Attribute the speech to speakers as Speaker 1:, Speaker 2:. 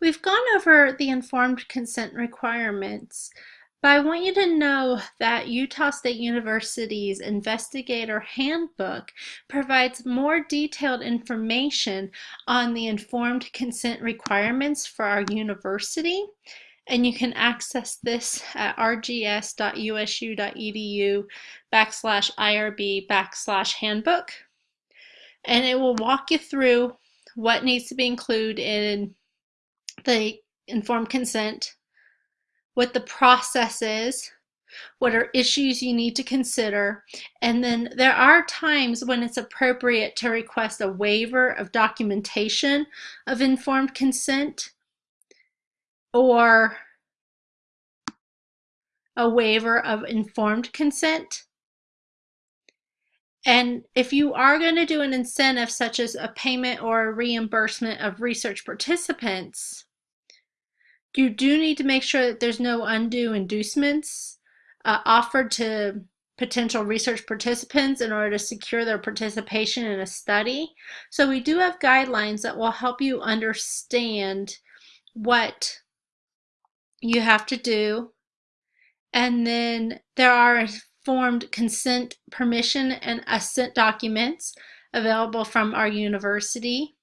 Speaker 1: We've gone over the informed consent requirements, but I want you to know that Utah State University's Investigator Handbook provides more detailed information on the informed consent requirements for our university. And you can access this at rgs.usu.edu backslash IRB backslash handbook. And it will walk you through what needs to be included in the informed consent, what the process is, what are issues you need to consider, and then there are times when it's appropriate to request a waiver of documentation of informed consent or a waiver of informed consent. And if you are going to do an incentive such as a payment or a reimbursement of research participants, you do need to make sure that there's no undue inducements uh, offered to potential research participants in order to secure their participation in a study. So we do have guidelines that will help you understand what you have to do. And then there are informed consent, permission, and assent documents available from our university.